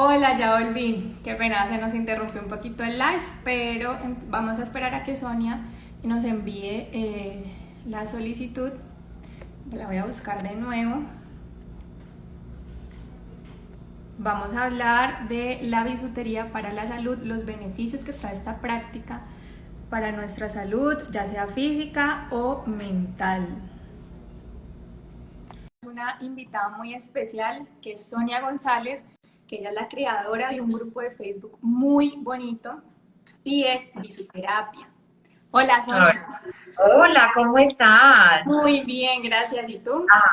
Hola, ya volví. Qué pena, se nos interrumpió un poquito el live, pero vamos a esperar a que Sonia nos envíe eh, la solicitud. La voy a buscar de nuevo. Vamos a hablar de la bisutería para la salud, los beneficios que trae esta práctica para nuestra salud, ya sea física o mental. Una invitada muy especial que es Sonia González, que ella es la creadora de un grupo de Facebook muy bonito y es Bisuterapia. Hola, Sonia. Hola, ¿cómo estás? Muy bien, gracias. ¿Y tú? Ah,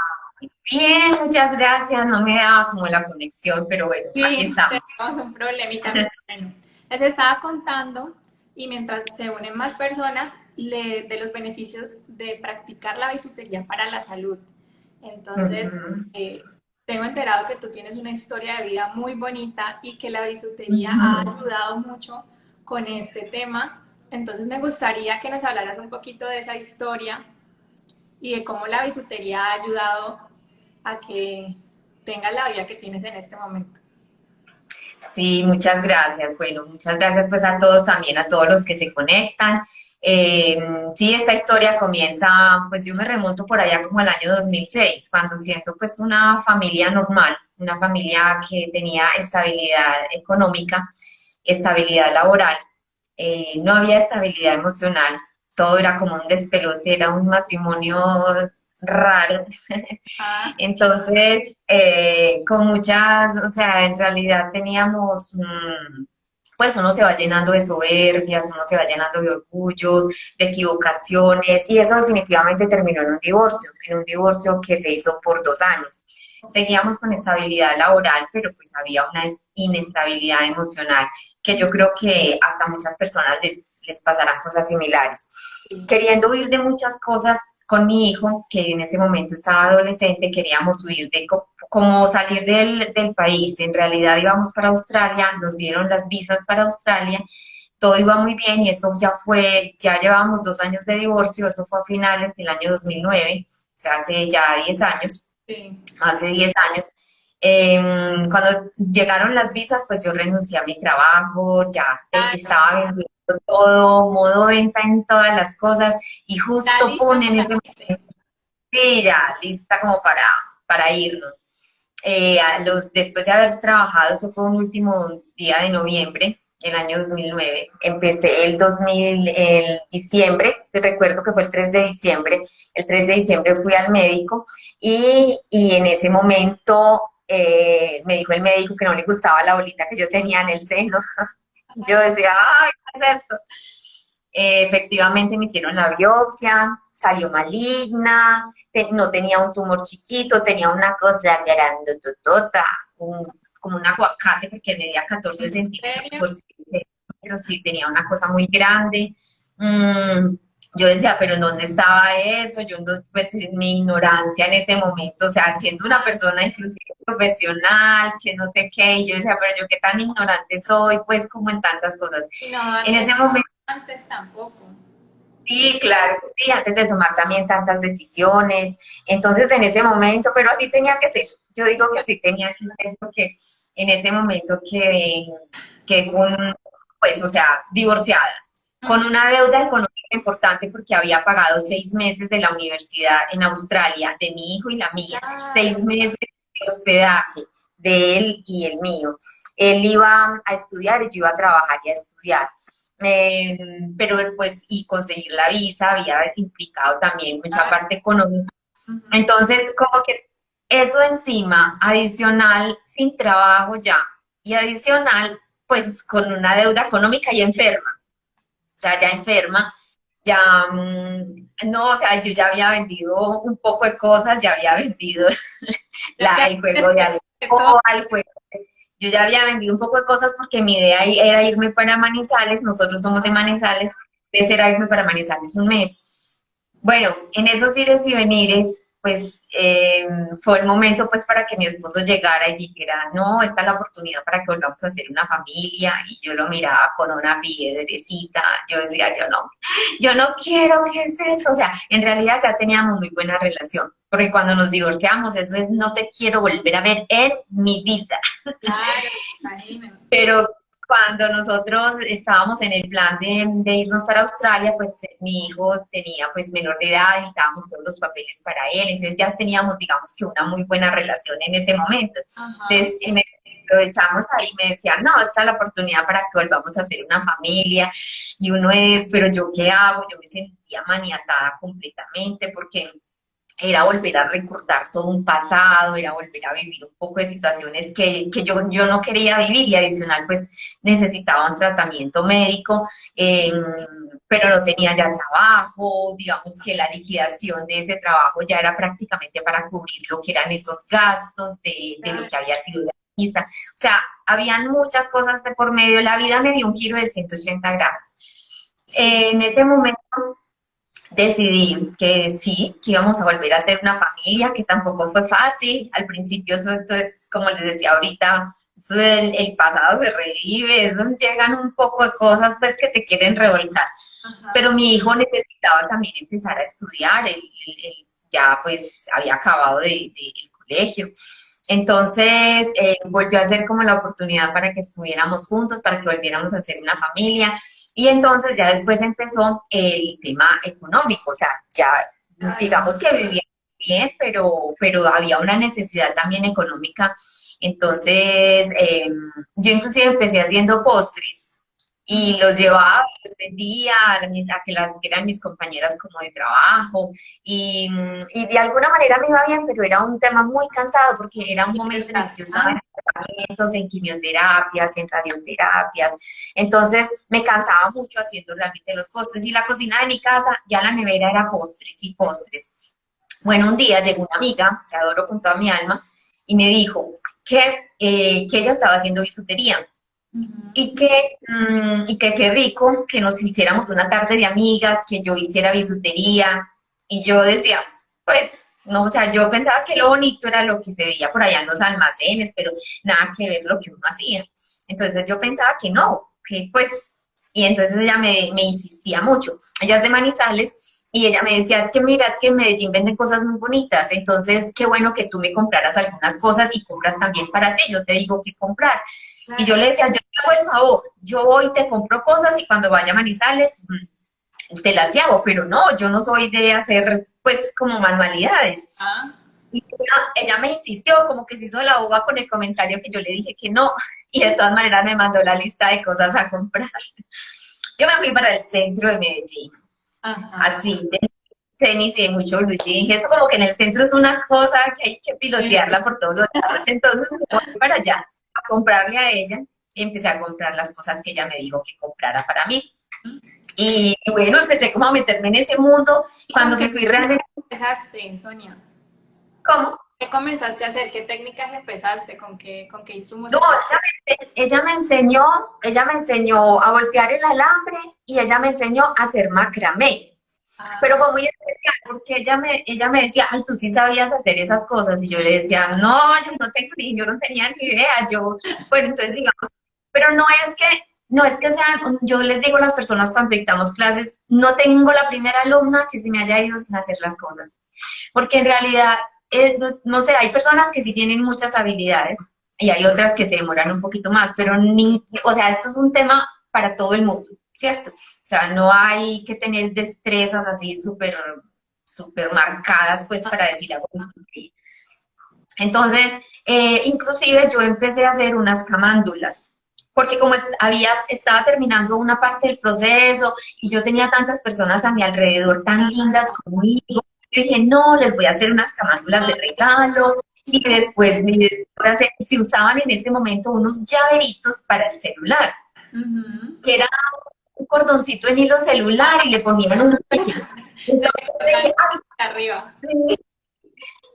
bien, muchas gracias. No me daba como la conexión, pero bueno, sí, aquí estamos. un problemita. bueno, les estaba contando y mientras se unen más personas, de los beneficios de practicar la bisutería para la salud. Entonces, tengo enterado que tú tienes una historia de vida muy bonita y que la bisutería ha ayudado mucho con este tema. Entonces me gustaría que nos hablaras un poquito de esa historia y de cómo la bisutería ha ayudado a que tengas la vida que tienes en este momento. Sí, muchas gracias. Bueno, muchas gracias pues a todos también, a todos los que se conectan. Eh, sí, esta historia comienza, pues yo me remonto por allá como el año 2006, cuando siento pues una familia normal, una familia que tenía estabilidad económica, estabilidad laboral, eh, no había estabilidad emocional, todo era como un despelote, era un matrimonio raro. Ah. Entonces, eh, con muchas, o sea, en realidad teníamos pues uno se va llenando de soberbias, uno se va llenando de orgullos, de equivocaciones, y eso definitivamente terminó en un divorcio, en un divorcio que se hizo por dos años. Seguíamos con estabilidad laboral, pero pues había una inestabilidad emocional que yo creo que hasta muchas personas les, les pasarán cosas similares. Queriendo huir de muchas cosas con mi hijo, que en ese momento estaba adolescente, queríamos huir de como salir del, del país. En realidad íbamos para Australia, nos dieron las visas para Australia, todo iba muy bien y eso ya fue, ya llevábamos dos años de divorcio, eso fue a finales del año 2009, o sea, hace ya 10 años, más de 10 años. Em, cuando llegaron las visas, pues yo renuncié a mi trabajo, ya ah, estaba vendiendo todo, modo venta en todas las cosas, y justo ponen ese momento, sí, ya, lista como para, para irnos. Eh, a los, después de haber trabajado, eso fue un último día de noviembre, el año 2009. Empecé el 2000, el diciembre, recuerdo que fue el 3 de diciembre, el 3 de diciembre fui al médico y, y en ese momento eh, me dijo el médico que no le gustaba la bolita que yo tenía en el seno. yo decía, ay, ¿qué es esto? Eh, efectivamente me hicieron la biopsia, salió maligna, no tenía un tumor chiquito, tenía una cosa grande, un, como un aguacate porque medía 14 centímetros por sí, tenía una cosa muy grande. Mm, yo decía, pero ¿en dónde estaba eso? Yo, pues, en mi ignorancia en ese momento, o sea, siendo una persona inclusive profesional, que no sé qué, y yo decía, pero yo qué tan ignorante soy, pues, como en tantas cosas. en ese momento... Antes tampoco. Sí, claro sí, antes de tomar también tantas decisiones. Entonces, en ese momento, pero así tenía que ser. Yo digo que así tenía que ser porque en ese momento quedé, quedé con, pues, o sea, divorciada, con una deuda económica importante porque había pagado seis meses de la universidad en Australia, de mi hijo y la mía, ah. seis meses de hospedaje de él y el mío. Él iba a estudiar y yo iba a trabajar y a estudiar. Em, pero pues y conseguir la visa había implicado también mucha parte económica. Entonces, como que eso encima, adicional, sin trabajo ya, y adicional, pues con una deuda económica y enferma. O sea, ya enferma, ya, mm, no, o sea, yo ya había vendido un poco de cosas, ya había vendido la, el juego de alcohol, juego yo ya había vendido un poco de cosas porque mi idea era irme para Manizales, nosotros somos de Manizales, entonces era irme para Manizales un mes. Bueno, en esos ires y venires, pues eh, fue el momento pues para que mi esposo llegara y dijera, no, esta es la oportunidad para que volvamos a hacer una familia, y yo lo miraba con una piedrecita, yo decía, yo no, yo no quiero, ¿qué es eso? O sea, en realidad ya teníamos muy buena relación, porque cuando nos divorciamos, eso es, no te quiero volver a ver en mi vida. Pero cuando nosotros estábamos en el plan de, irnos para Australia, pues mi hijo tenía pues menor de edad, necesitábamos todos los papeles para él, entonces ya teníamos digamos que una muy buena relación en ese momento. Entonces aprovechamos ahí me decían, no, esta es la oportunidad para que volvamos a hacer una familia, y uno es, pero yo qué hago, yo me sentía maniatada completamente porque era volver a recordar todo un pasado, era volver a vivir un poco de situaciones que, que yo, yo no quería vivir y adicional pues necesitaba un tratamiento médico, em, pero no tenía ya trabajo, digamos que la liquidación de ese trabajo ya era prácticamente para cubrir lo que eran esos gastos de, de lo que había sido la visa. O sea, habían muchas cosas de por medio, la vida me dio un giro de 180 grados. en ese momento decidí que sí, que íbamos a volver a ser una familia, que tampoco fue fácil. Al principio, eso, es, como les decía ahorita, eso del, el pasado se revive, eso llegan un poco de cosas pues que te quieren revolcar. Pero mi hijo necesitaba también empezar a estudiar, él, ya pues había acabado de, colegio. Entonces eh, volvió a ser como la oportunidad para que estuviéramos juntos, para que volviéramos a ser una familia. Y entonces ya después empezó el tema económico, o sea, ya digamos que vivía bien, pero, pero había una necesidad también económica. Entonces, em, yo inclusive empecé haciendo postres y los llevaba, los vendía a, que las que eran mis compañeras como de trabajo y, y, de alguna manera me iba bien, pero era un tema muy cansado porque era un momento en el que yo estaba en tratamientos, en quimioterapias, en radioterapias, entonces me cansaba mucho haciendo realmente los postres y la cocina de mi casa, ya la nevera era postres y postres. Bueno, un día llegó una amiga, que adoro con toda mi alma, y me dijo que, eh, que ella estaba haciendo bisutería y que, mm, y que qué rico que nos hiciéramos una tarde de amigas, que yo hiciera bisutería. Y yo decía, pues, no, o sea, yo pensaba que lo bonito era lo que se veía por allá en los almacenes, pero nada que ver lo que uno hacía. Entonces yo pensaba que no, que pues, y entonces ella me, insistía mucho. Ella es de Manizales y ella me decía, es que mira, es que en Medellín venden cosas muy bonitas, entonces qué bueno que tú me compraras algunas cosas y compras también para ti, yo te digo qué comprar. Y yo le decía, yo te hago el favor, yo voy, te compro cosas y cuando vaya a Manizales mm, te las llevo, pero no, yo no soy de hacer pues como manualidades. Ah. Y ella, me insistió, como que se hizo la boba con el comentario que yo le dije que no, y de todas maneras me mandó la lista de cosas a comprar. Yo me fui para el centro de Medellín, así, de tenis y de mucho blue Eso como que en el centro es una cosa que hay que pilotearla por todos los lados. Entonces me fui para allá comprarle a ella y empecé a comprar las cosas que ella me dijo que comprara para mí. Y bueno, empecé como a meterme en ese mundo. Cuando me fui realmente... empezaste, Sonia? ¿Cómo? ¿Qué comenzaste a hacer? ¿Qué técnicas empezaste? ¿Con qué, con qué insumos? No, ella me, enseñó, ella me enseñó a voltear el alambre y ella me enseñó a hacer macramé. Ah. Pero fue muy especial porque ella me, ella me decía, ay, tú sí sabías hacer esas cosas. Y yo le decía, no, yo no tengo ni, yo no tenía ni idea. Yo, bueno, entonces digamos, pero no es que, no es que sean, yo les digo a las personas cuando dictamos clases, no tengo la primera alumna que se me haya ido sin hacer las cosas. Porque en realidad, eh, no, sé, hay personas que sí tienen muchas habilidades y hay otras que se demoran un poquito más, pero ni, o sea, esto es un tema para todo el mundo. ¿Cierto? O sea, no hay que tener destrezas así súper súper marcadas, pues, para decir algo. Entonces, eh, inclusive yo empecé a hacer unas camándulas, porque como había, estaba terminando una parte del proceso y yo tenía tantas personas a mi alrededor tan lindas conmigo, yo dije, no, les voy a hacer unas camándulas de regalo, y después se usaban en ese momento unos llaveritos para el celular, que era un cordoncito en hilo celular y le ponían un arriba.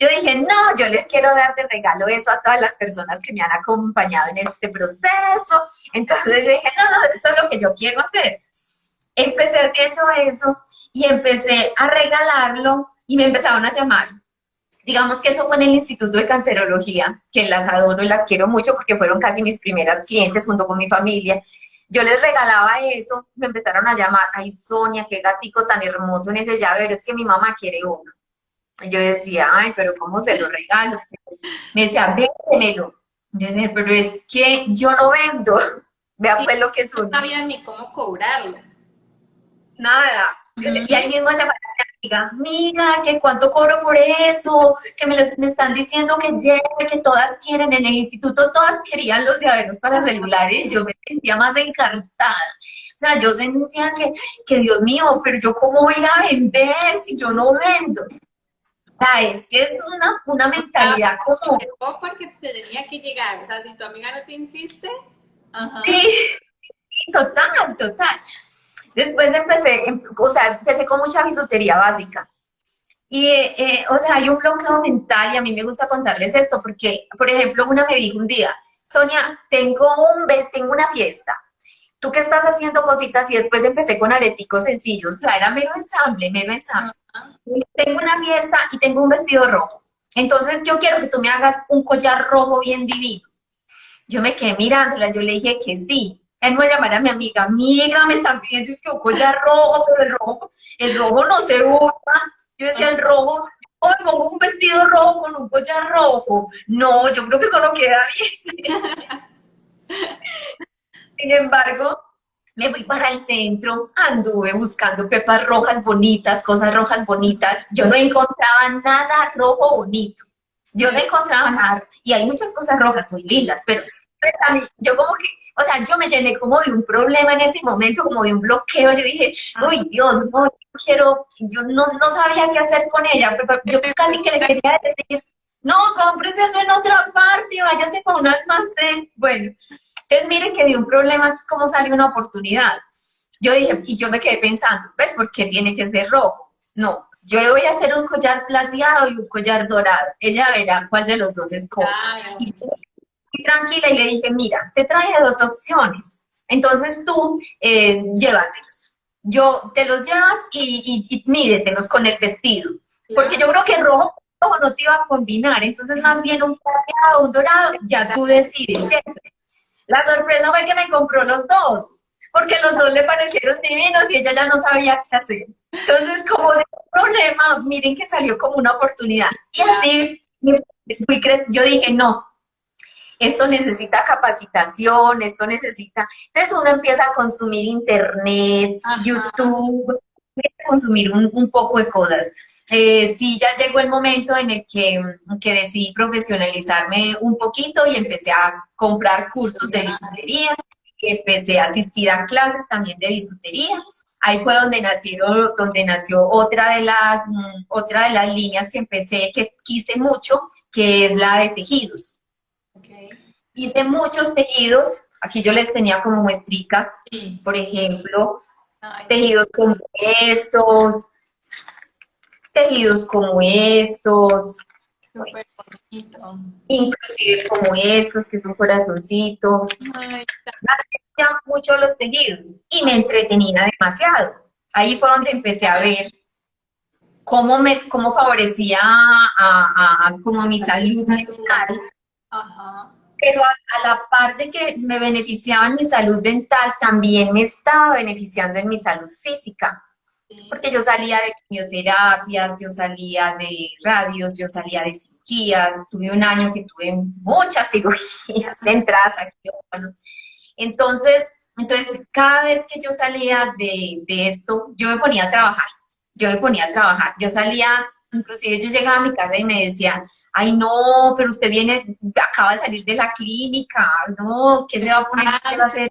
Yo dije, no, yo les quiero dar de regalo eso a todas las personas que me han acompañado en este proceso. Entonces yo dije, no, no, eso es lo que yo quiero hacer. Empecé haciendo eso y empecé a regalarlo y me empezaron a llamar. Digamos que eso fue en el Instituto de Cancerología, que las adoro y las quiero mucho porque fueron casi mis primeras clientes junto con mi familia. Yo les regalaba eso, me empezaron a llamar, ay Sonia, qué gatico tan hermoso en ese llavero, es que mi mamá quiere uno. Y yo decía, ay, pero ¿cómo se lo regalo? Me decía, véndemelo. Yo decía, pero es que yo no vendo. Vea pues lo que son. No sabía ni cómo cobrarlo. Nada. Y ahí mismo llamaba a mi amiga, amiga, que cuánto cobro por eso, que me, me están diciendo que llegue, que todas quieren en el instituto, todas querían los llaveros para celulares, yo me sentía más encantada. O sea, yo sentía que, que Dios mío, pero yo cómo voy a ir a vender si yo no vendo. O sea, es que es una, una mentalidad como... Porque te tenía que llegar, o sea, si tu amiga no te insiste... Ajá. Sí, total, total. Después empecé, em, o sea, empecé con mucha bisutería básica. Y, eh, o sea, hay un bloqueo mental y a mí me gusta contarles esto porque, por ejemplo, una me dijo un día, Sonia, tengo, un, tengo una fiesta. ¿Tú qué estás haciendo cositas? Y después empecé con areticos sencillos, o sea, era mero ensamble, mero ensamble. Tengo una fiesta y tengo un vestido rojo. Entonces yo quiero que tú me hagas un collar rojo bien divino. Yo me quedé mirándola, yo le dije que sí. Él va a llamar a mi amiga, amiga, me están pidiendo es que un collar rojo, pero el rojo, el rojo no se usa. Yo decía, el rojo, o me pongo un vestido rojo con un collar rojo. No, yo creo que eso no queda bien. Sin embargo, me fui para el centro, anduve buscando pepas rojas bonitas, cosas rojas bonitas. Yo no encontraba nada rojo bonito. Yo no encontraba nada. Y hay muchas cosas rojas muy lindas, pero pues, yo como que o sea, yo me llené como de un problema en ese momento, como de un bloqueo. Yo dije, uy, Dios, no, yo quiero, yo no, no sabía qué hacer con ella. Pero yo casi que le quería decir, no, compres eso en otra parte, váyase con un almacén. Bueno, entonces miren que de un problema es como sale una oportunidad. Yo dije, y yo me quedé pensando, ¿ves por qué tiene que ser rojo? No, yo le voy a hacer un collar plateado y un collar dorado. Ella verá cuál de los dos escoge. Claro tranquila y le dije, mira, te traje dos opciones. Entonces tú eh, llévatelos. Yo te los llevas y, y, mídetelos con el vestido. Porque yo creo que rojo, no te iba a combinar. Entonces más bien un plateado, un dorado, ya tú decides, La sorpresa fue que me compró los dos. Porque los dos le parecieron divinos y ella ya no sabía qué hacer. Entonces, como de problema, miren que salió como una oportunidad. Y así fui yo dije, no, esto necesita capacitación, esto necesita... Entonces uno empieza a consumir internet, YouTube, a consumir un, poco de cosas. Eh, sí, ya llegó el momento en el que, que, decidí profesionalizarme un poquito y empecé a comprar cursos de bisutería, empecé a asistir a clases también de bisutería. Ahí fue donde, nacieron, donde nació otra de, las, otra de las líneas que empecé, que quise mucho, que es la de tejidos. Hice muchos tejidos, aquí yo les tenía como muestricas, por ejemplo, tejidos como estos, tejidos como estos, inclusive como estos, que son corazoncitos. Me mucho los tejidos. Y me entretenía demasiado. Ahí fue donde empecé a ver cómo me cómo favorecía a, como mi salud mental. Ajá pero a, la par de que me beneficiaba en mi salud mental, también me estaba beneficiando en mi salud física. Porque yo salía de quimioterapias, yo salía de radios, yo salía de cirugías, tuve un año que tuve muchas cirugías centradas aquí. Entonces, entonces, cada vez que yo salía de, de esto, yo me ponía a trabajar, yo me ponía a trabajar, yo salía, inclusive yo llegaba a mi casa y me decía, ay no, pero usted viene, acaba de salir de la clínica, no, ¿qué se va a poner? Usted va a hacer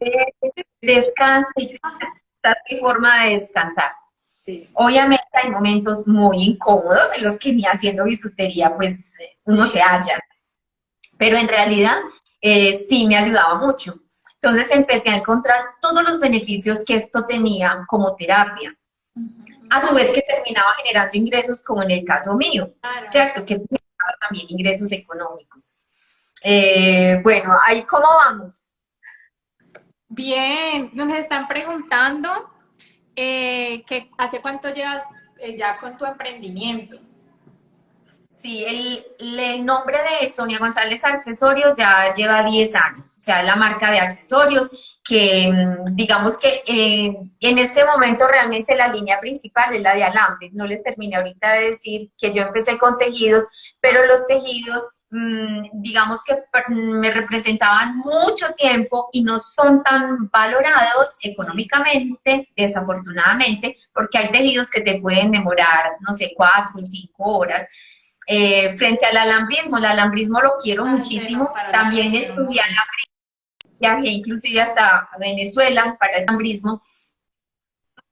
descanse, y esta es mi forma de descansar. Obviamente hay momentos muy incómodos en los que ni haciendo bisutería, pues uno se halla, pero en realidad eh, sí me ayudaba mucho. Entonces empecé a encontrar todos los beneficios que esto tenía como terapia. A su vez que terminaba generando ingresos como en el caso mío, ¿cierto? Que también ingresos económicos. Eh, bueno, ahí cómo vamos. Bien, nos están preguntando eh, que hace cuánto llevas eh, ya con tu emprendimiento. Sí, el, nombre de Sonia González Accesorios ya lleva 10 años, o sea, la marca de accesorios que mm, digamos que eh, en este momento realmente la línea principal es la de alambre. No les terminé ahorita de decir que yo empecé con tejidos, pero los tejidos mm, digamos que me representaban mucho tiempo y no son tan valorados económicamente, desafortunadamente, porque hay tejidos que te pueden demorar, no sé, cuatro o cinco horas. Eh, frente al alambrismo, el alambrismo lo quiero muchísimo, también estudié alambrismo, viajé inclusive hasta Venezuela para el alambrismo,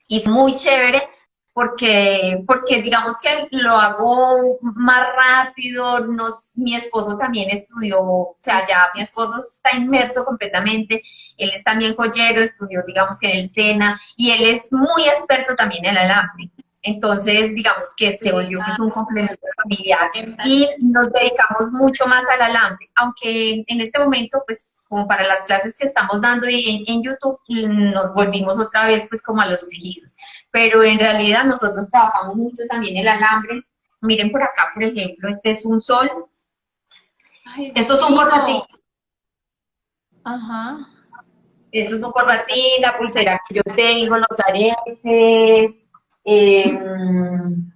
y fue muy chévere porque, porque digamos que lo hago más rápido, nos, mi esposo también estudió, o sea, ya mi esposo está inmerso completamente, él es también joyero, estudió digamos que en el SENA, y él es muy experto también en el alambre. Entonces, digamos que se volvió que es un complemento familiar y nos dedicamos mucho más al alambre, aunque en este momento, pues, como para las clases que estamos dando en, en, YouTube, nos volvimos otra vez pues como a los tejidos. Pero en realidad nosotros trabajamos mucho también el alambre. Miren por acá, por ejemplo, este es un sol. Estos son corbatín. Ajá. Estos son corbatín, la pulsera que yo tengo, los aretes. Em,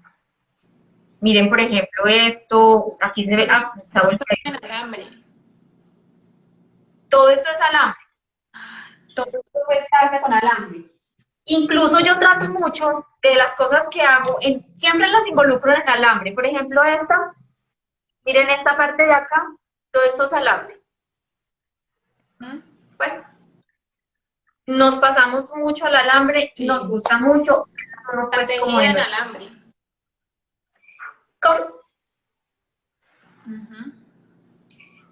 miren, por ejemplo, esto. Aquí se ve. Ah, está alambre todo esto es alambre. Todo esto puede estarse con alambre. Incluso yo trato mucho de las cosas que hago, siempre las involucro en alambre. Por ejemplo, esta, miren esta parte de acá, todo esto es alambre. Pues nos pasamos mucho al alambre, nos gusta mucho. Pues, como en alambre. ¿Cómo?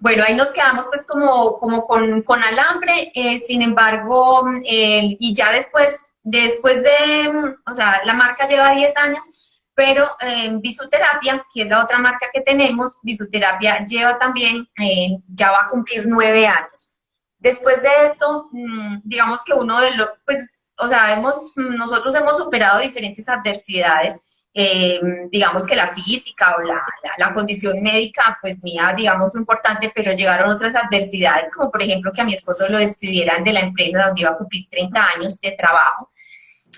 Bueno, ahí nos quedamos pues como, como con, con alambre, eh, sin embargo, y ya después, después de, o sea, la marca lleva 10 años, pero en eh, Bisuterapia, que es la otra marca que tenemos, Bisuterapia lleva también, eh, ya va a cumplir 9 años. Después de esto, mm, digamos que uno de los, pues, o sea, hemos, nosotros hemos superado diferentes adversidades, eh, digamos que la física o la, la, condición médica, pues mía, digamos, fue importante, pero llegaron otras adversidades, como por ejemplo que a mi esposo lo despidieran de la empresa donde iba a cumplir 30 años de trabajo.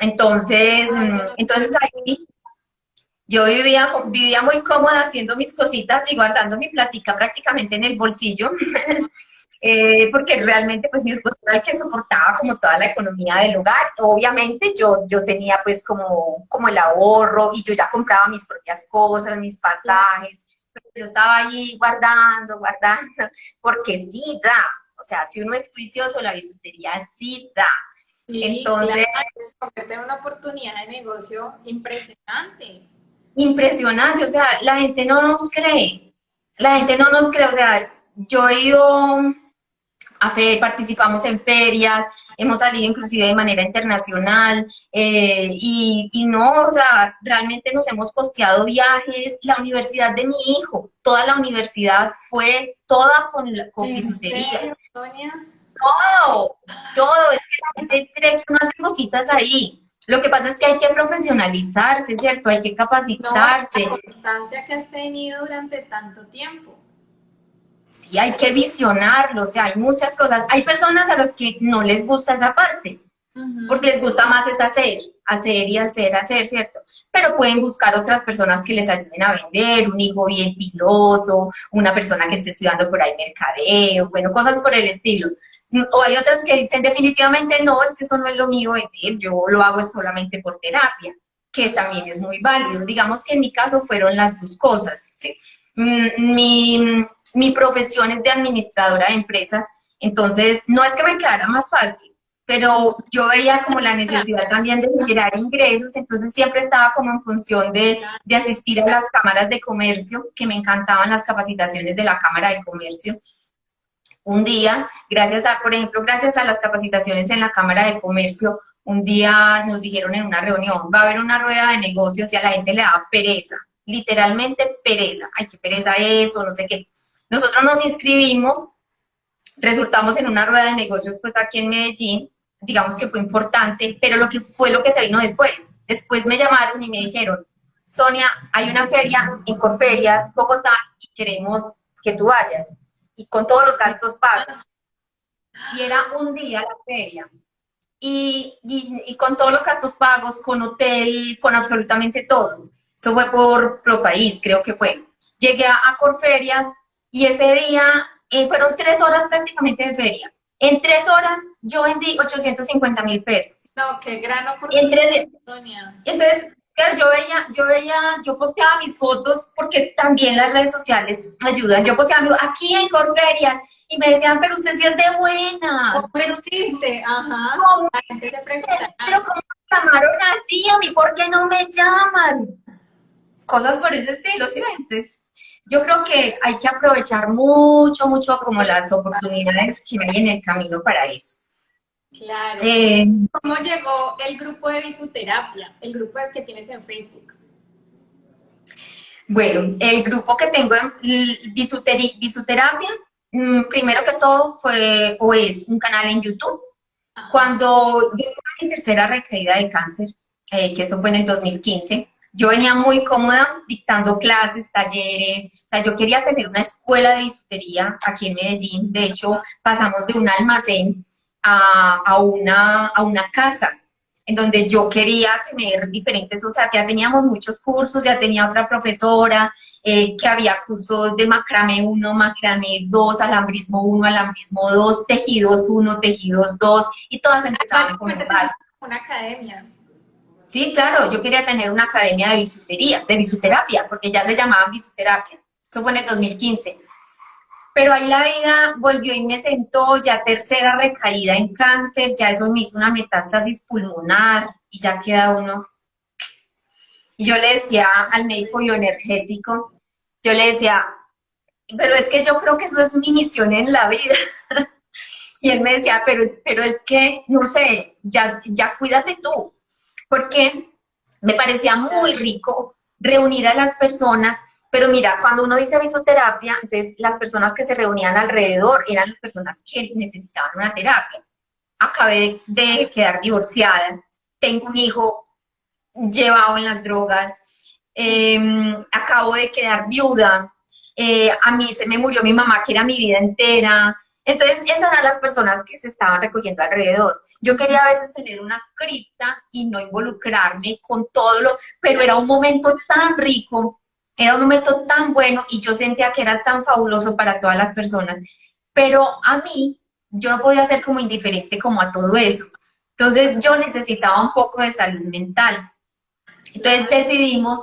Entonces, mm, entonces ahí yo vivía, vivía muy cómoda haciendo mis cositas y guardando mi platica prácticamente en el bolsillo. Eh, porque realmente pues mi esposo era el que soportaba como toda la economía del hogar. Obviamente yo, yo tenía pues como, como el ahorro y yo ya compraba mis propias cosas, mis pasajes, pero yo estaba ahí guardando, guardando, porque sí da, o sea, si uno es juicioso, la bisutería sí da. Entonces... Claro, una oportunidad de negocio impresionante. Impresionante, o sea, la gente no nos cree, la gente no nos cree, o sea, yo he ido participamos en ferias, hemos salido inclusive de manera internacional eh, y, no, o sea, realmente nos hemos costeado viajes, la universidad de mi hijo, toda la universidad fue toda con, con bisutería. Todo, todo, es que la gente cree que uno hace cositas ahí. Lo que pasa es que hay que profesionalizarse, ¿cierto? Hay que capacitarse. la constancia que has tenido durante tanto tiempo sí hay que visionarlo, o sea, hay muchas cosas. Hay personas a las que no les gusta esa parte, porque les gusta más es hacer, hacer y hacer, hacer, ¿cierto? Pero pueden buscar otras personas que les ayuden a vender, un hijo bien piloso, una persona que esté estudiando por ahí mercadeo, bueno, cosas por el estilo. O hay otras que dicen definitivamente no, es que eso no es lo mío yo lo hago solamente por terapia, que también es muy válido. Digamos que en mi caso fueron las dos cosas, ¿sí? Mm, mi, mi profesión es de administradora de empresas, entonces no es que me quedara más fácil, pero yo veía como la necesidad también de generar ingresos, entonces siempre estaba como en función de, de, asistir a las cámaras de comercio, que me encantaban las capacitaciones de la Cámara de Comercio. Un día, gracias a, por ejemplo, gracias a las capacitaciones en la Cámara de Comercio, un día nos dijeron en una reunión, va a haber una rueda de negocios y a la gente le da pereza, literalmente pereza, ay, qué pereza eso, no sé qué. Nosotros nos inscribimos, resultamos en una rueda de negocios pues aquí en Medellín, digamos que fue importante, pero lo que fue lo que se vino después. Después me llamaron y me dijeron, Sonia, hay una feria en Corferias, Bogotá, y queremos que tú vayas, y con todos los gastos pagos. Y era un día la feria, y, y, con todos los gastos pagos, con hotel, con absolutamente todo. Eso fue por Pro País, creo que fue. Llegué a, Corferias y ese día eh, fueron tres horas prácticamente de feria. En tres horas yo vendí 850 mil pesos. No, qué gran oportunidad, Entonces, Claro, yo veía, yo veía, yo posteaba mis fotos porque también las redes sociales ayudan. Yo posteaba aquí en Corferias y me decían, pero usted sí es de buenas. pero sí, ajá. La gente pregunta. Pero ¿cómo me llamaron a ti? ¿A mí por qué no me llaman? Cosas por ese estilo, ¿sí? Entonces, yo creo que hay que aprovechar mucho, mucho como las oportunidades que hay en el camino para eso. Claro. Eh, ¿Cómo llegó el grupo de bisuterapia, el grupo que tienes en Facebook? Bueno, el grupo que tengo en bisuterapia, mm, primero que todo fue o es un canal en YouTube. Cuando yo tuve mi tercera recaída de cáncer, eh, que eso fue en el 2015, yo venía muy cómoda dictando clases, talleres, o sea, yo quería tener una escuela de bisutería aquí en Medellín. De hecho, pasamos de un almacén a, una, a una casa en donde yo quería tener diferentes, o sea, ya teníamos muchos cursos, ya tenía otra profesora, eh, que había cursos de macramé 1, macramé 2, alambrismo 1, alambrismo 2, tejidos 1, tejidos 2, y todas empezaban con un paso. Una academia. Sí, claro, yo quería tener una academia de bisutería, de bisuterapia, porque ya se llamaba bisuterapia. Eso fue en el 2015. Pero ahí la vida volvió y me sentó, ya tercera recaída en cáncer, ya eso me hizo una metástasis pulmonar y ya queda uno. Y yo le decía al médico bioenergético, yo le decía, pero es que yo creo que eso es mi misión en la vida. y él me decía, pero, pero es que, no sé, ya, ya cuídate tú. Porque me parecía muy rico reunir a las personas pero mira, cuando uno dice bisoterapia, entonces las personas que se reunían alrededor eran las personas que necesitaban una terapia. Acabé de quedar divorciada, tengo un hijo llevado en las drogas, em, acabo de quedar viuda, eh, a mí se me murió mi mamá, que era mi vida entera. Entonces, esas eran las personas que se estaban recogiendo alrededor. Yo quería a veces tener una cripta y no involucrarme con todo lo, pero era un momento tan rico era un momento tan bueno y yo sentía que era tan fabuloso para todas las personas, pero a mí yo no podía ser como indiferente como a todo eso. Entonces yo necesitaba un poco de salud mental. Entonces decidimos,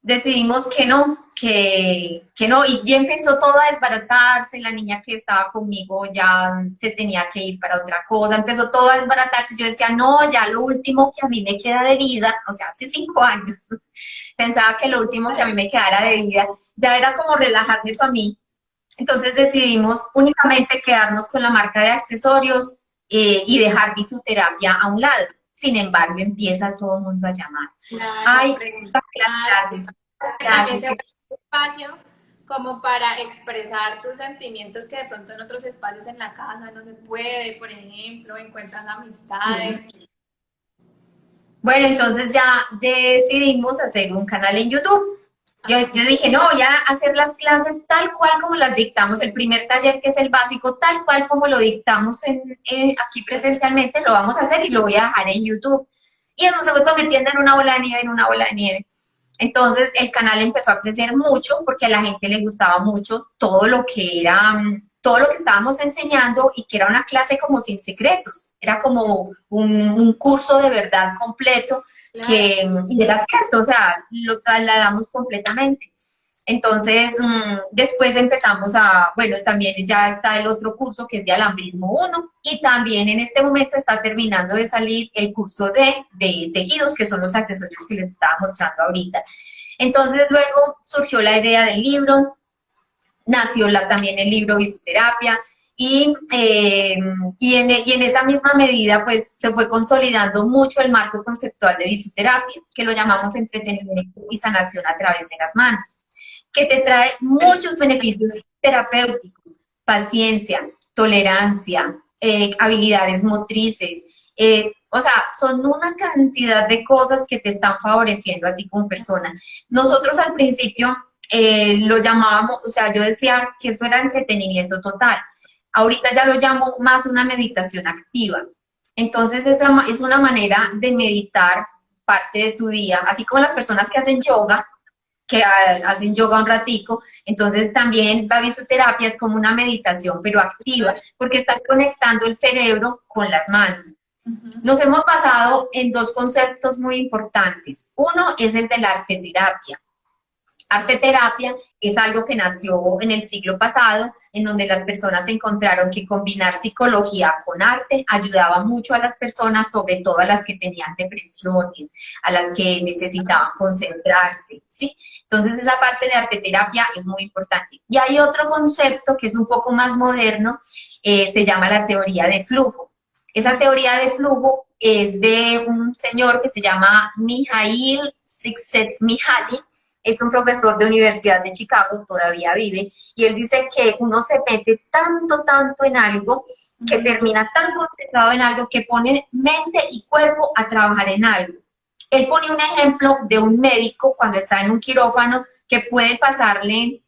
decidimos que no, que, que no, y ya empezó todo a desbaratarse, la niña que estaba conmigo ya se tenía que ir para otra cosa, empezó todo a desbaratarse, yo decía, no, ya lo último que a mí me queda de vida, o sea, hace cinco años, pensaba que lo último que a mí me quedara de vida ya era como relajarme para mí. Entonces decidimos únicamente quedarnos con la marca de accesorios eh, y dejar bisuterapia a un lado. Sin embargo, empieza todo el mundo a llamar. Ay, las clases, espacio como para expresar tus sentimientos que de pronto en otros espacios en la casa no se puede, por ejemplo, encuentran amistades. Bueno, entonces ya decidimos hacer un canal en YouTube. Yo, dije, no, voy a hacer las clases tal cual como las dictamos, el primer taller que es el básico, tal cual como lo dictamos en, aquí presencialmente, lo vamos a hacer y lo voy a dejar en YouTube. Y eso se fue convirtiendo en una bola de nieve, en una bola de nieve. Entonces el canal empezó a crecer mucho porque a la gente le gustaba mucho todo lo que era todo lo que estábamos enseñando y que era una clase como sin secretos, era como un, curso de verdad completo que y era cierto, o sea, lo trasladamos completamente. Entonces, mm, después empezamos a, bueno, también ya está el otro curso que es de alambrismo 1 y también en este momento está terminando de salir el curso de, de tejidos, que son los accesorios que les estaba mostrando ahorita. Entonces, luego surgió la idea del libro, nació la, también el libro Bisoterapia, y, eh, y, en, y, en, esa misma medida pues se fue consolidando mucho el marco conceptual de bisoterapia, que lo llamamos entretenimiento y sanación a través de las manos, que te trae muchos beneficios terapéuticos, paciencia, tolerancia, eh, habilidades motrices, eh, o sea, son una cantidad de cosas que te están favoreciendo a ti como persona. Nosotros al principio eh, lo llamábamos, o sea, yo decía que eso era entretenimiento total. Ahorita ya lo llamo más una meditación activa. Entonces esa es una manera de meditar parte de tu día, así como las personas que hacen yoga, que hacen yoga un ratico, entonces también la bisoterapia es como una meditación, pero activa, porque está conectando el cerebro con las manos. Nos hemos basado en dos conceptos muy importantes. Uno es el de la arte terapia. Arte terapia es algo que nació en el siglo pasado, en donde las personas encontraron que combinar psicología con arte ayudaba mucho a las personas, sobre todo a las que tenían depresiones, a las que necesitaban concentrarse, ¿sí? Entonces esa parte de arte terapia es muy importante. Y hay otro concepto que es un poco más moderno, eh, se llama la teoría de flujo. Esa teoría de flujo es de un señor que se llama Mijail Csikszentmihalyi, es un profesor de Universidad de Chicago, todavía vive, y él dice que uno se mete tanto, tanto en algo, que termina tan concentrado en algo, que pone mente y cuerpo a trabajar en algo. Él pone un ejemplo de un médico cuando está en un quirófano que puede pasarle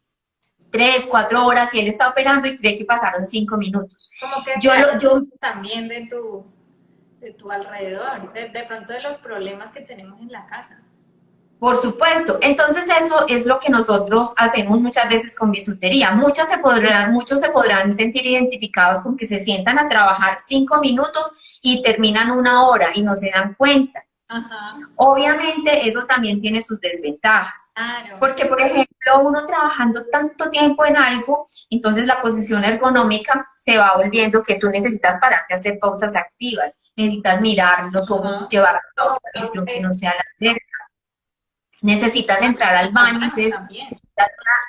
tres, cuatro horas y él está operando y cree que pasaron cinco minutos. Como que yo, yo también de tu, de tu alrededor, de, de, pronto de los problemas que tenemos en la casa. Por supuesto. Entonces eso es lo que nosotros hacemos muchas veces con bisutería. Muchas se podrán, muchos se podrán sentir identificados con que se sientan a trabajar cinco minutos y terminan una hora y no se dan cuenta. Obviamente eso también tiene sus desventajas. Porque, por ejemplo, uno trabajando tanto tiempo en algo, entonces la posición ergonómica se va volviendo que tú necesitas pararte a hacer pausas activas. Necesitas mirar los ojos, llevar la que no sea la. Necesitas entrar al baño, entonces,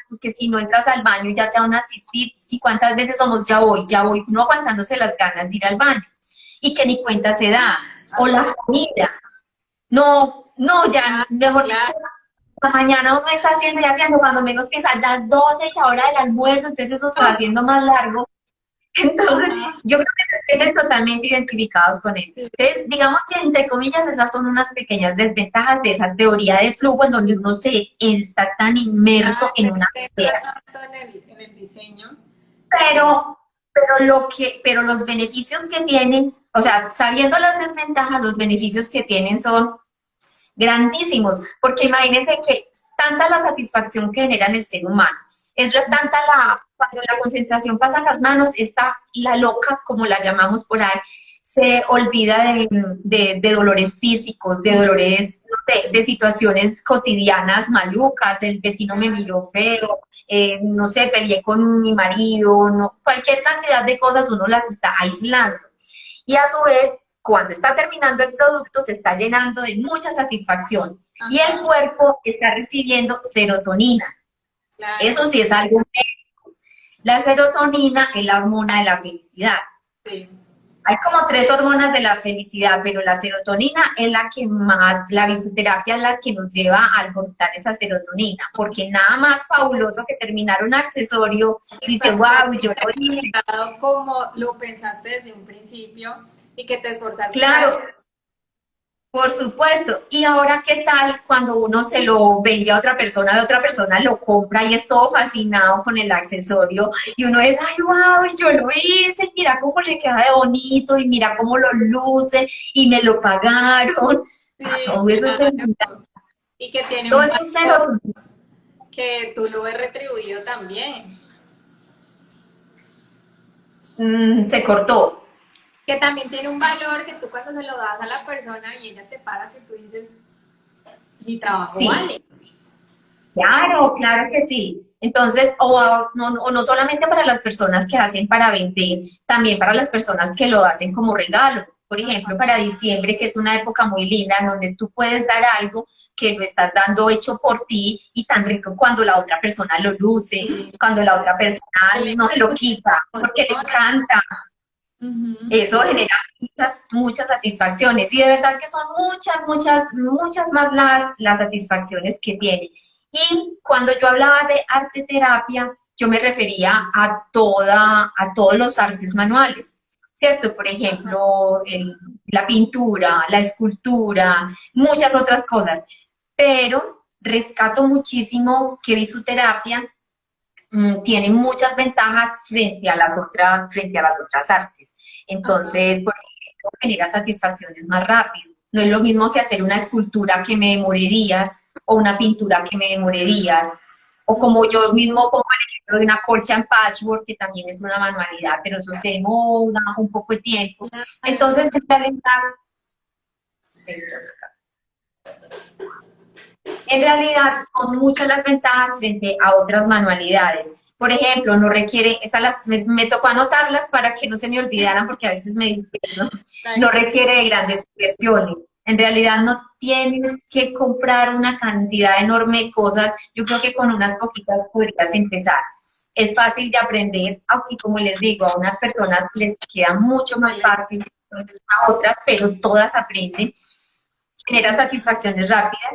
porque si no entras al baño ya te van a asistir. Si cuántas veces somos ya voy, ya voy, no aguantándose las ganas de ir al baño. Y que ni cuenta se da. O la comida no, no, ya, mejor la mañana uno está haciendo y haciendo, cuando menos piensa, las 12 y la hora del almuerzo, entonces eso se va haciendo más largo. Entonces, yo creo que se sienten totalmente identificados con eso. Entonces, digamos que entre comillas esas son unas pequeñas desventajas de esa teoría de flujo en donde uno se está tan inmerso ah, en una idea. En el, en el diseño. Pero, pero, lo que, pero los beneficios que tienen o sea, sabiendo las desventajas, los beneficios que tienen son grandísimos, porque imagínense que tanta la satisfacción que genera en el ser humano, es la, tanta la, cuando la concentración pasa a las manos, está la loca, como la llamamos por ahí, se olvida de, dolores físicos, de dolores, no sé, de situaciones cotidianas malucas, el vecino me miró feo, eh, no sé, peleé con mi marido, cualquier cantidad de cosas uno las está aislando. Y a su vez, cuando está terminando el producto, se está llenando de mucha satisfacción. Y el cuerpo está recibiendo serotonina. Eso sí es algo médico. La serotonina es la hormona de la felicidad. Sí. Hay como tres hormonas de la felicidad, pero la serotonina es la que más, la visoterapia es la que nos lleva a albortar esa serotonina, porque nada más fabuloso que terminar un accesorio, dice, wow, yo lo hice. Como lo pensaste desde un principio y que te esforzaste. Claro. Por supuesto. Y ahora, ¿qué tal cuando uno se lo vende a otra persona, de otra persona lo compra y es todo fascinado con el accesorio? Y uno es, ay, wow, yo lo hice, mira cómo le queda de bonito y mira cómo lo luce y me lo pagaron. todo eso es Y que tiene todo un que tú lo ves retribuido también. Mm, se cortó que también tiene un valor que tú cuando se lo das a la persona y ella te paga, que tú dices, mi trabajo vale. Claro, claro que sí. Entonces, o no, o no solamente para las personas que hacen para vender, también para las personas que lo hacen como regalo. Por ejemplo, para diciembre, que es una época muy linda, en donde tú puedes dar algo que lo estás dando hecho por ti y tan rico cuando la otra persona lo luce, cuando la otra persona no se lo quita, porque le encanta. Eso genera muchas, muchas satisfacciones y de verdad que son muchas, muchas, muchas más las, las satisfacciones que tiene. Y cuando yo hablaba de arte terapia, yo me refería a, toda, a todos los artes manuales, ¿cierto? Por ejemplo, la pintura, la escultura, muchas otras cosas. Pero rescato muchísimo que bisuterapia Mm, tiene muchas ventajas frente a las otras, frente a las otras artes. Entonces, por ejemplo, genera satisfacciones más rápido. No es lo mismo que hacer una escultura que me demore días o una pintura que me demore días. O como yo mismo pongo el ejemplo de una colcha en patchwork, que también es una manualidad, pero eso te demora un poco de tiempo. Entonces, en realidad, en realidad son muchas las ventajas frente a otras manualidades. Por ejemplo, no requiere, esas las, me, tocó anotarlas para que no se me olvidaran porque a veces me disperso, no requiere de grandes inversiones. En realidad no tienes que comprar una cantidad enorme de cosas, yo creo que con unas poquitas podrías empezar. Es fácil de aprender, aunque como les digo, a unas personas les queda mucho más fácil, a otras, pero todas aprenden, genera satisfacciones rápidas.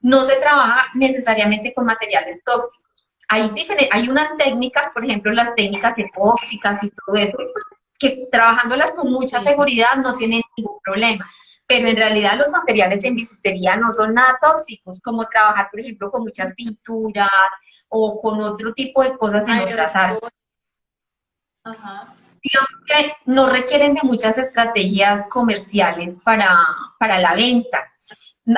No se trabaja necesariamente con materiales tóxicos. Hay, hay unas técnicas, por ejemplo, las técnicas epóxicas y todo eso, que trabajándolas con mucha seguridad no tienen ningún problema. Pero en realidad los materiales en bisutería no son nada tóxicos, como trabajar, por ejemplo, con muchas pinturas o con otro tipo de cosas en otras áreas. Digamos que no requieren de muchas estrategias comerciales para, para la venta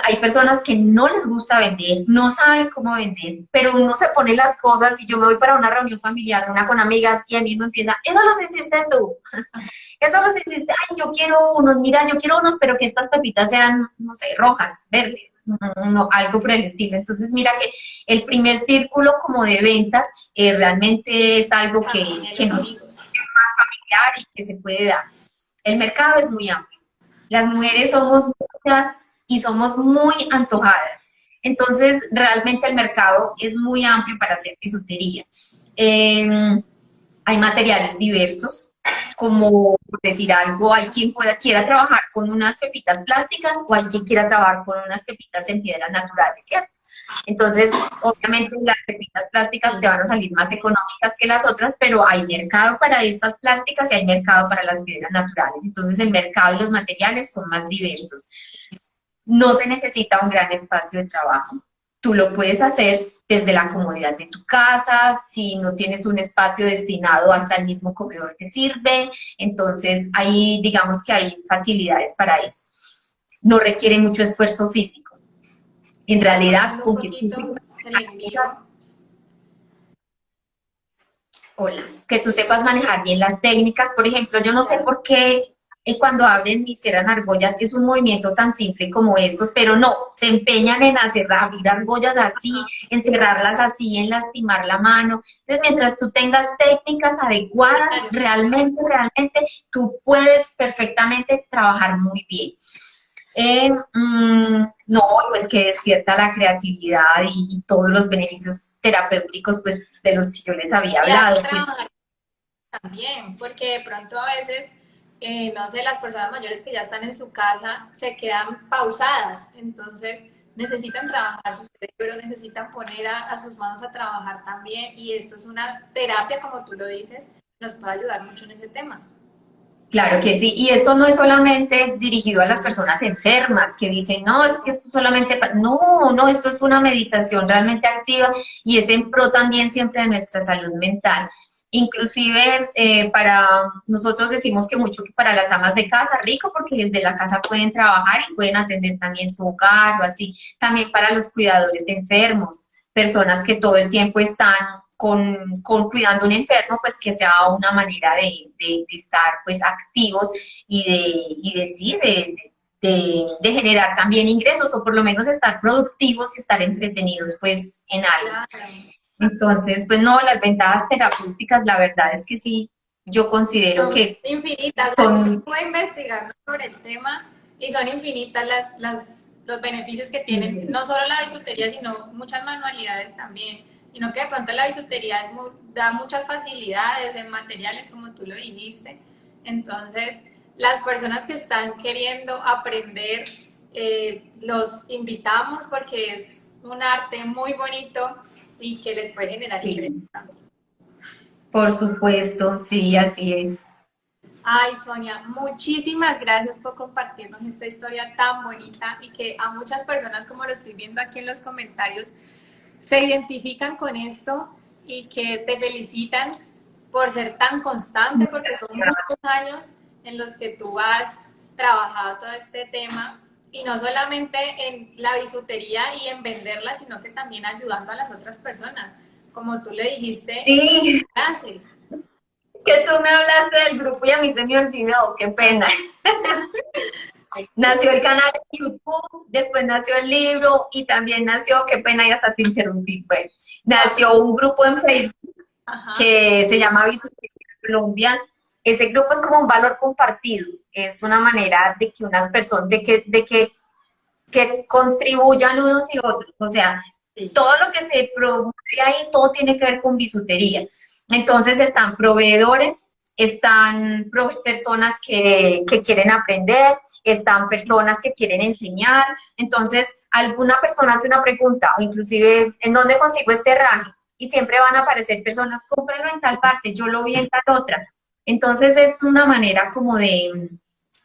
hay personas que no les gusta vender, no saben cómo vender, pero uno se pone las cosas y yo me voy para una reunión familiar, una con amigas, y a mí me empieza, eso los hiciste tú, eso los hiciste, ay, yo quiero unos, mira, yo quiero unos, pero que estas pepitas sean, no sé, rojas, verdes, no, algo por el estilo. Entonces, mira que el primer círculo como de ventas eh, realmente es algo que, que nos es más familiar y que se puede dar. El mercado es muy amplio. Las mujeres somos muchas, y somos muy antojadas. Entonces, realmente el mercado es muy amplio para hacer bisutería. Em, hay materiales diversos, como decir algo, hay quien pueda, quiera trabajar con unas pepitas plásticas o hay quien quiera trabajar con unas pepitas en piedras naturales, ¿cierto? Entonces, obviamente las pepitas plásticas te van a salir más económicas que las otras, pero hay mercado para estas plásticas y hay mercado para las piedras naturales. Entonces, el mercado y los materiales son más diversos no se necesita un gran espacio de trabajo. Tú lo puedes hacer desde la comodidad de tu casa, si no tienes un espacio destinado hasta el mismo comedor que sirve, entonces ahí digamos que hay facilidades para eso. No requiere mucho esfuerzo físico. En realidad, con que Hola, que tú sepas manejar bien las técnicas. Por ejemplo, yo no sé por qué cuando abren y cierran argollas, es un movimiento tan simple como estos, pero no, se empeñan en hacer, abrir argollas así, en cerrarlas así, en lastimar la mano. Entonces, mientras tú tengas técnicas adecuadas, realmente, realmente, tú puedes perfectamente trabajar muy bien. Eh, mm, no, pues que despierta la creatividad y, todos los beneficios terapéuticos pues de los que yo les había hablado. Pues. También, porque de pronto a veces eh, no sé, las personas mayores que ya están en su casa se quedan pausadas, entonces necesitan trabajar su cerebro, necesitan poner a, sus manos a trabajar también y esto es una terapia, como tú lo dices, nos puede ayudar mucho en ese tema. Claro que sí, y esto no es solamente dirigido a las personas enfermas que dicen, no, es que esto solamente, no, no, esto es una meditación realmente activa y es en pro también siempre de nuestra salud mental. Inclusive eh, para nosotros decimos que mucho para las amas de casa, rico, porque desde la casa pueden trabajar y pueden atender también su hogar o así. También para los cuidadores de enfermos, personas que todo el tiempo están con, con cuidando un enfermo, pues que sea una manera de, de, estar pues activos y de, y de sí, de, de, generar también ingresos o por lo menos estar productivos y estar entretenidos pues en algo. Entonces, pues no, las ventajas terapéuticas, la verdad es que sí, yo considero que... Infinitas, son... estuve investigando sobre el tema y son infinitas las, las, los beneficios que tienen, no solo la bisutería, sino muchas manualidades también, sino que de pronto la bisutería da muchas facilidades en materiales, como tú lo dijiste. Entonces, las personas que están queriendo aprender, eh, los invitamos porque es un arte muy bonito y que les puede generar sí. Por supuesto, sí, así es. Ay, Sonia, muchísimas gracias por compartirnos esta historia tan bonita y que a muchas personas, como lo estoy viendo aquí en los comentarios, se identifican con esto y que te felicitan por ser tan constante, porque son muchos años en los que tú has trabajado todo este tema y no solamente en la bisutería y en venderla, sino que también ayudando a las otras personas. Como tú le dijiste, sí. haces? Que tú me hablaste del grupo y a mí se me olvidó, qué pena. nació el canal de YouTube, después nació el libro y también nació, qué pena y hasta te interrumpí, bueno, nació un grupo en Facebook que se llama Bisutería Colombia. Ese grupo es como un valor compartido, es una manera de que unas personas, de que, de que, que contribuyan unos y otros, o sea, todo lo que se promueve ahí, todo tiene que ver con bisutería. Entonces están proveedores, están personas que, que, quieren aprender, están personas que quieren enseñar. Entonces, alguna persona hace una pregunta, o inclusive, ¿en dónde consigo este raje? Y siempre van a aparecer personas, cómpralo en tal parte, yo lo vi en tal otra. Entonces, es una manera como de,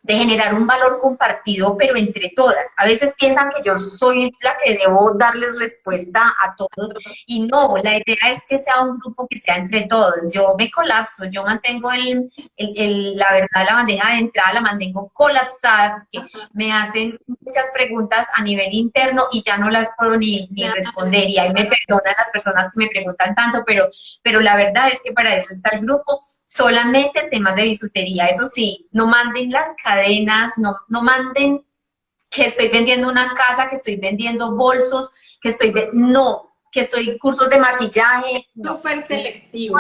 de generar un valor compartido, pero entre todas. A veces piensan que yo soy la que debo darles respuesta a todos y no, la idea es que sea un grupo que sea entre todos. Yo me colapso, yo mantengo el, el, la verdad, la bandeja de entrada la mantengo colapsada, porque me hacen muchas preguntas a nivel interno y ya no las puedo ni, ni responder y ahí me perdonan las personas que me preguntan tanto, pero, pero la verdad es que para eso está el grupo, solamente temas de bisutería, eso sí, no manden las cadenas, no, no manden que estoy vendiendo una casa, que estoy vendiendo bolsos, que estoy, no, que estoy cursos de maquillaje. Súper selectivo.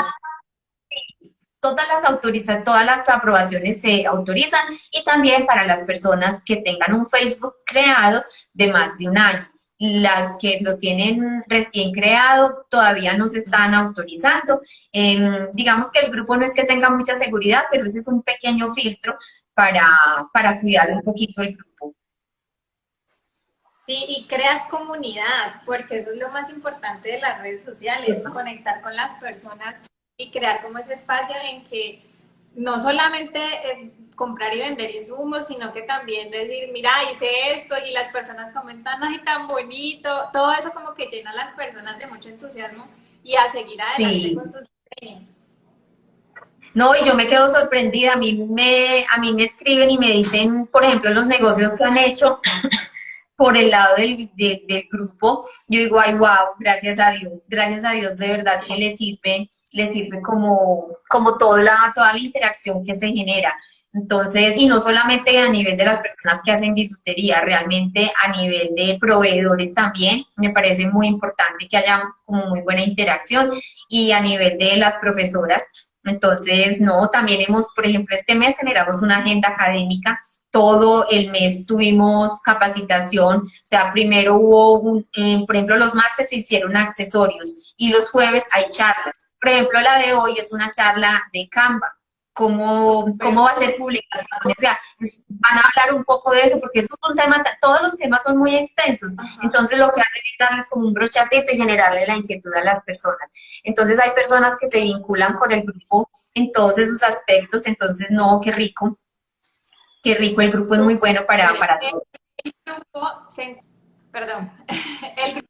Todas las autorizan, todas las aprobaciones se autorizan y también para las personas que tengan un Facebook creado de más de un año. Las que lo tienen recién creado todavía no se están autorizando. Em, digamos que el grupo no es que tenga mucha seguridad, pero ese es un pequeño filtro para, para cuidar un poquito el grupo. Sí, y creas comunidad, porque eso es lo más importante de las redes sociales, conectar con las personas y crear como ese espacio en que no solamente eh, comprar y vender insumos, sino que también decir, mira, hice esto y las personas comentan, ay, tan bonito, todo eso como que llena a las personas de mucho entusiasmo y a seguir adelante con sus diseños. No, y yo me quedo sorprendida, a mí me, a mí me escriben y me dicen, por ejemplo, los negocios que han hecho por el lado del, del grupo, yo digo, ay, wow, gracias a Dios, gracias a Dios, de verdad que le sirve, le sirve como, como toda, la, toda la interacción que se genera. Entonces, y no solamente a nivel de las personas que hacen bisutería, realmente a nivel de proveedores también, me parece muy importante que haya como muy buena interacción y a nivel de las profesoras, entonces, no, también hemos, por ejemplo, este mes generamos una agenda académica, todo el mes tuvimos capacitación, o sea, primero hubo, un, eh, por ejemplo, los martes se hicieron accesorios y los jueves hay charlas. Por ejemplo, la de hoy es una charla de Canva, cómo, cómo va a ser publicación, o sea, van a hablar un poco de eso, porque eso es un tema, todos los temas son muy extensos, entonces lo que hacen es darles como un brochacito y generarle la inquietud a las personas. Entonces hay personas que se vinculan con el grupo en todos esos aspectos, entonces no, qué rico, qué rico, el grupo es muy bueno para, para todos. El grupo se, perdón, el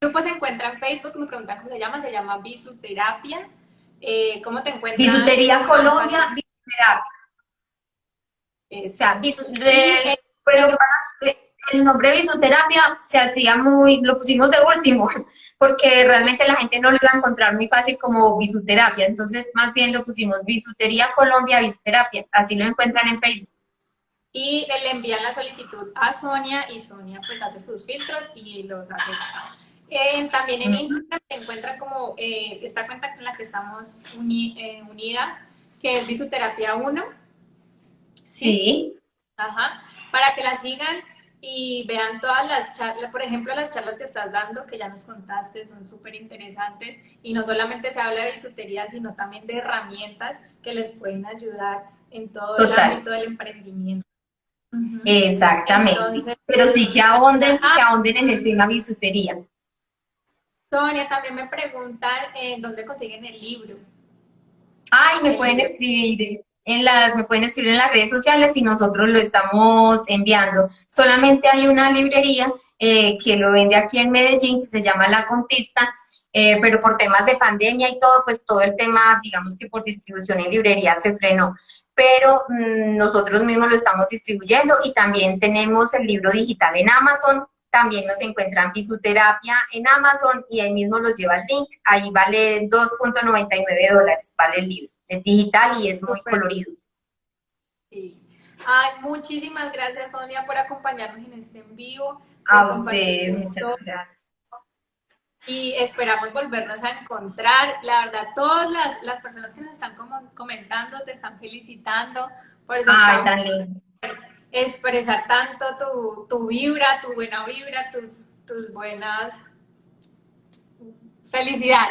grupo se encuentra en Facebook, me preguntan cómo se llama, se llama Bisuterapia, eh, ¿Cómo te encuentras? Bisutería Colombia, bisutería. O sea, el nombre bisuterapia se hacía muy, lo pusimos de último, porque realmente la gente no lo iba a encontrar muy fácil como bisuterapia, entonces más bien lo pusimos bisutería Colombia, bisuterapia, así lo encuentran en Facebook. Y le envían la solicitud a Sonia y Sonia pues hace sus filtros y los hace también en Instagram se encuentra como eh, esta cuenta con la que estamos eh, unidas, que es Bisuterapia 1. ¿Sí? Ajá. Para que la sigan y vean todas las charlas, por ejemplo, las charlas que estás dando, que ya nos contaste, son súper interesantes. Y no solamente se habla de bisutería, sino también de herramientas que les pueden ayudar en todo el ámbito del emprendimiento. Exactamente. Pero sí que ahonden, que ah. ahonden en el tema bisutería. Sonia, también me preguntan en dónde consiguen el libro. Ay, me pueden escribir en las, me pueden escribir en las redes sociales y nosotros lo estamos enviando. Solamente hay una librería eh, que lo vende aquí en Medellín, que se llama La Contista, eh, pero por temas de pandemia y todo, pues todo el tema, digamos que por distribución en librerías se frenó. Pero mm, nosotros mismos lo estamos distribuyendo y también tenemos el libro digital en Amazon, también nos encuentran Fisioterapia en Amazon y ahí mismo los lleva el link. Ahí vale 2.99 dólares, vale el libro. Es digital y es muy colorido. Sí. Ay, muchísimas gracias, Sonia, por acompañarnos en este en vivo. A ustedes, muchas gracias. Y esperamos volvernos a encontrar. La verdad, todas las, las personas que nos están comentando te están felicitando por eso. Ay, tan lindo expresar tanto tu, tu, vibra, tu buena vibra, tus, tus buenas... Felicidad.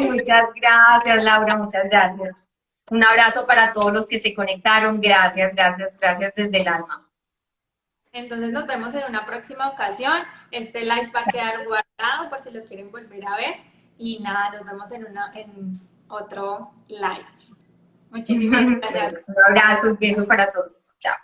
muchas gracias, Laura, muchas gracias. Un abrazo para todos los que se conectaron. Gracias, gracias, gracias desde el alma. Entonces nos vemos en una próxima ocasión. Este live va a quedar guardado por si lo quieren volver a ver. Y nada, nos vemos en, una, en otro live. Muchísimas gracias. Un abrazo, un beso para todos. Chao.